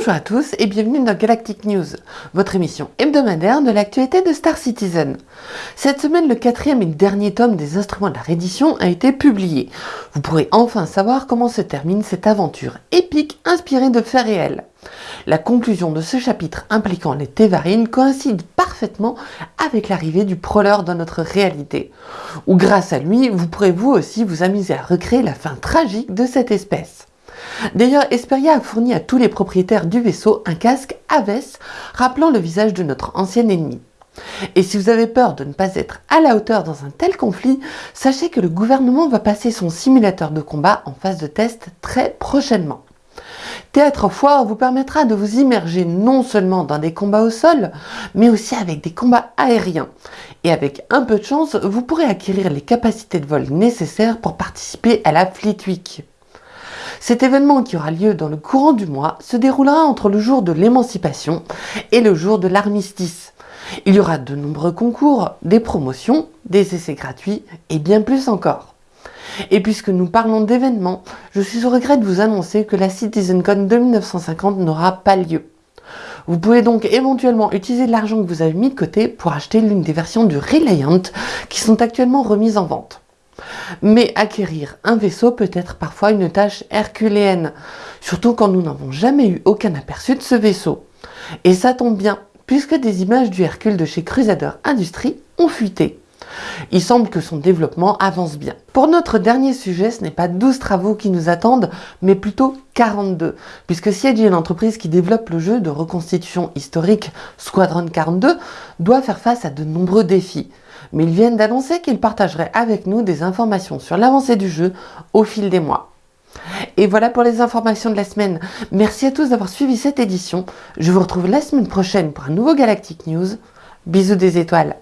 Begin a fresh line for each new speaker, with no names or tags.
Bonjour à tous et bienvenue dans Galactic News, votre émission hebdomadaire de l'actualité de Star Citizen. Cette semaine, le quatrième et dernier tome des instruments de la reddition a été publié. Vous pourrez enfin savoir comment se termine cette aventure épique inspirée de faits réels. La conclusion de ce chapitre impliquant les Tévarines coïncide parfaitement avec l'arrivée du proleur dans notre réalité, où grâce à lui, vous pourrez vous aussi vous amuser à recréer la fin tragique de cette espèce. D'ailleurs, Esperia a fourni à tous les propriétaires du vaisseau un casque Aves rappelant le visage de notre ancien ennemi. Et si vous avez peur de ne pas être à la hauteur dans un tel conflit, sachez que le gouvernement va passer son simulateur de combat en phase de test très prochainement. Théâtre Foire vous permettra de vous immerger non seulement dans des combats au sol, mais aussi avec des combats aériens. Et avec un peu de chance, vous pourrez acquérir les capacités de vol nécessaires pour participer à la Fleet Week. Cet événement qui aura lieu dans le courant du mois se déroulera entre le jour de l'émancipation et le jour de l'armistice. Il y aura de nombreux concours, des promotions, des essais gratuits et bien plus encore. Et puisque nous parlons d'événements, je suis au regret de vous annoncer que la CitizenCon 2950 n'aura pas lieu. Vous pouvez donc éventuellement utiliser l'argent que vous avez mis de côté pour acheter l'une des versions du Reliant qui sont actuellement remises en vente. Mais acquérir un vaisseau peut être parfois une tâche herculéenne, surtout quand nous n'avons jamais eu aucun aperçu de ce vaisseau. Et ça tombe bien, puisque des images du Hercule de chez Crusader Industries ont fuité. Il semble que son développement avance bien. Pour notre dernier sujet, ce n'est pas 12 travaux qui nous attendent, mais plutôt 42, puisque Siege, l'entreprise qui développe le jeu de reconstitution historique Squadron 42, doit faire face à de nombreux défis mais ils viennent d'annoncer qu'ils partageraient avec nous des informations sur l'avancée du jeu au fil des mois. Et voilà pour les informations de la semaine. Merci à tous d'avoir suivi cette édition. Je vous retrouve la semaine prochaine pour un nouveau Galactic News. Bisous des étoiles